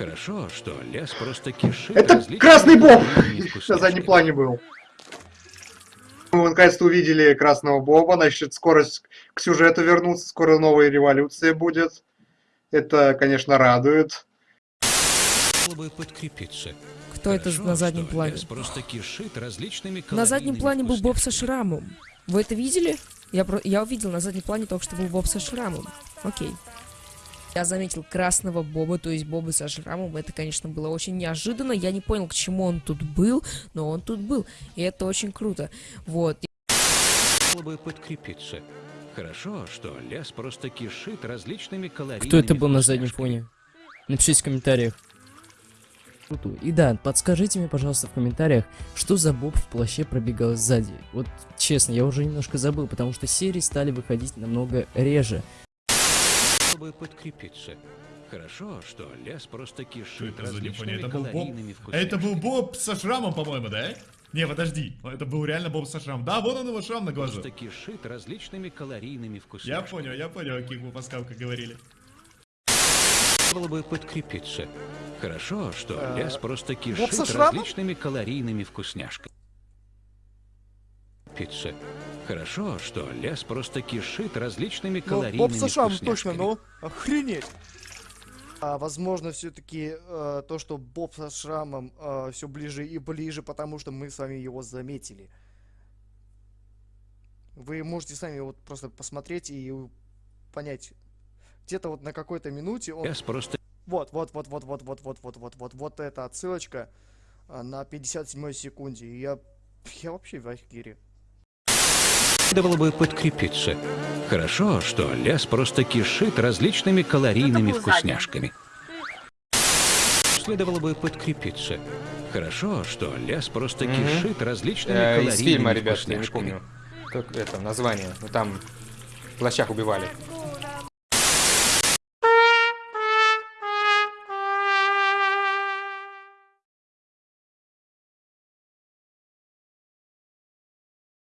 Хорошо, что лес просто кишит Это красный боб! На заднем плане был. Мы наконец-то увидели красного боба, значит, скорость к сюжету вернуться, скоро новая революция будет. Это, конечно, радует. Подкрепиться. Кто это Хорошо, на заднем плане? лес просто кишит различными На заднем плане был Боб со шрамом. Вы это видели? Я, про... я увидел на заднем плане только что был Боб со шрамом. Окей. Я заметил красного Боба, то есть Боба со шрамом. Это, конечно, было очень неожиданно. Я не понял, к чему он тут был, но он тут был. И это очень круто. Вот. Было бы подкрепиться. Хорошо, что лес просто кишит различными калорийными Кто это был на заднем фоне? Напишите в комментариях. И да, подскажите мне, пожалуйста, в комментариях, что за боб в плаще пробегал сзади. Вот честно, я уже немножко забыл, потому что серии стали выходить намного реже. Было бы подкрепиться. Хорошо, что лес просто Что кишит это не понял? различными Это был Боб? Это был. Боб со шрамом, по-моему, да? Не, подожди. Это был реально Боб со шрамом. Да, вот он его шрам на глазу. Просто кишит различными калорийными Я вкусняшками. понял, я понял, о каких вы паскалках говорили. Было бы подкрепиться. Хорошо, что Э, лес просто кишит различными калорийными вкусняшками. Пицца. Хорошо, что лес просто кишит различными Ну, калорийными Боб со шрамом точно, ну, охренеть. А возможно, все-таки то, что Боб со шрамом все ближе и ближе, потому что мы с вами его заметили. Вы можете сами вот просто посмотреть и понять. Где-то вот на какой-то минуте он... Лес просто Вот, вот, вот, вот, вот, вот, вот, вот, вот, вот, вот эта отсылочка а, на 57 секунде. И я, я вообще в ахере. Следовало бы подкрепиться. Хорошо, что лес просто кишит различными калорийными вкусняшками. Следовало бы подкрепиться. Хорошо, что лес просто Мгм. кишит различными Э, калорийными из фильма, ребят, я не помню. Как это название? Ну там в плащах убивали.